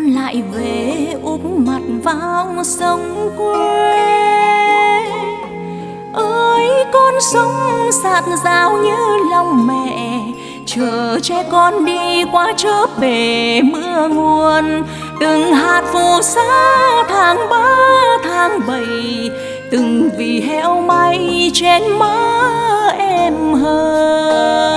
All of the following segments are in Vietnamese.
con lại về úp mặt vào sông quê. Ơi, con sông sạt rào như lòng mẹ, chờ che con đi qua chớp bể mưa nguồn. Từng hạt phù sa tháng ba, tháng bảy, từng vì heo may trên má em hơn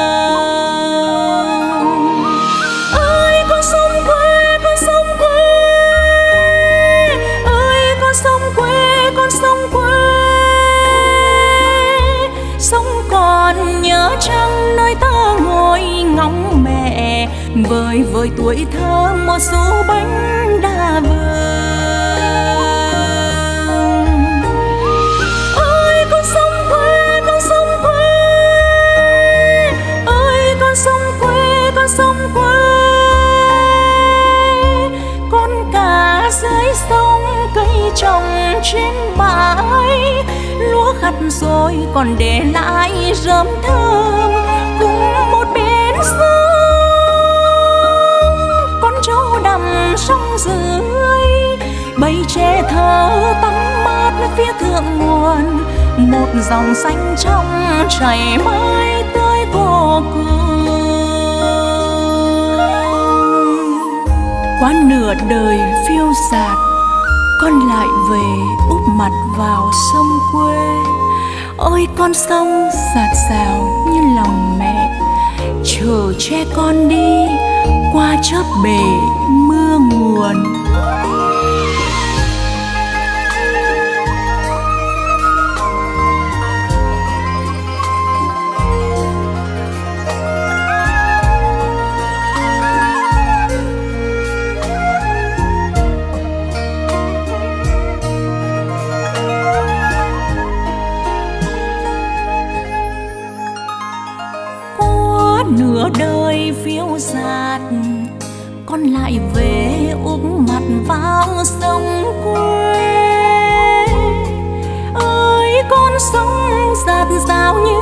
vơi vơi tuổi thơ một số bánh đa vương. Ơi con sông quê, con sông quê. Ơi con sông quê, con sông quê. Con cá dưới sông cây trồng trên bãi. Lúa khặt rồi còn để lại rơm thơm cùng một bên thơ tắm mát phía thượng nguồn, một dòng xanh trong chảy mãi tới vô cùng. Qua nửa đời phiêu dạt con lại về úp mặt vào sông quê. Ôi, con sông sạt sào như lòng mẹ, chờ che con đi qua chớp bể mưa nguồn. Nửa đời phiêu dạt con lại về úp mặt vào sông quê. Ơi, con sông giạt rào như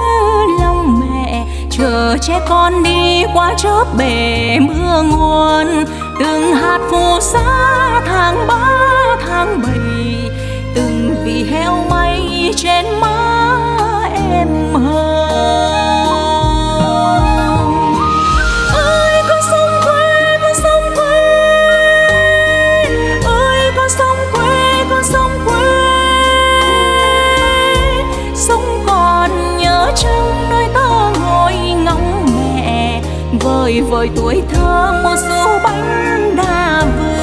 lòng mẹ. Chờ che con đi qua chớp bể mưa nguồn. Từng hạt phù sa tháng ba, tháng bảy. Từng vì heo may trên má vơi vơi tuổi thơ, một số bánh đa vườn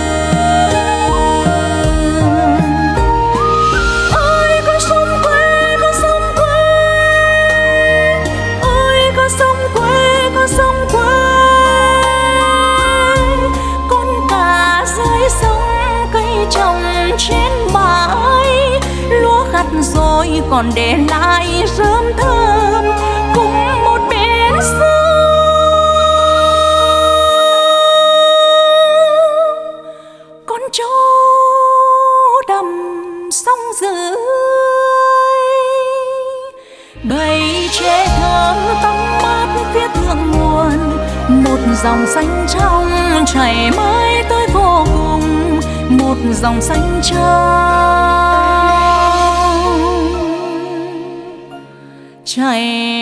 ơi con sông quê con sông quê. Ơi con sông quê con sông quê. Con cả dưới sông, cây trồng trên bãi. Lúa gặt rồi còn để lại rơm thơm. Một dòng xanh trong chảy mãi tới vô cùng, một dòng xanh trong chảy mãi